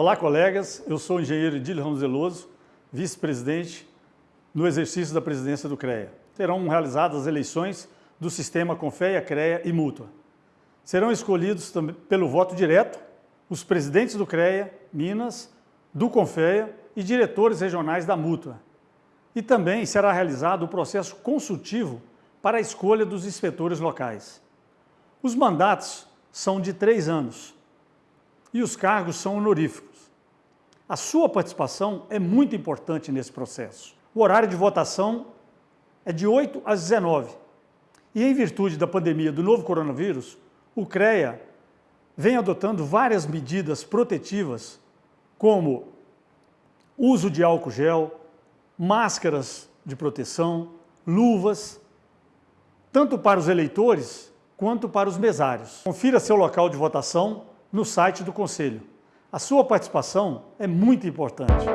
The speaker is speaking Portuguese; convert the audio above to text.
Olá, colegas. Eu sou o engenheiro Edílio Ramos Veloso, vice-presidente no exercício da presidência do CREA. Serão realizadas as eleições do sistema Confeia, CREA e Mútua. Serão escolhidos pelo voto direto os presidentes do CREA, Minas, do Confeia e diretores regionais da Mútua. E também será realizado o processo consultivo para a escolha dos inspetores locais. Os mandatos são de três anos e os cargos são honoríficos. A sua participação é muito importante nesse processo. O horário de votação é de 8 às 19 e em virtude da pandemia do novo coronavírus, o CREA vem adotando várias medidas protetivas, como uso de álcool gel, máscaras de proteção, luvas, tanto para os eleitores quanto para os mesários. Confira seu local de votação no site do Conselho. A sua participação é muito importante.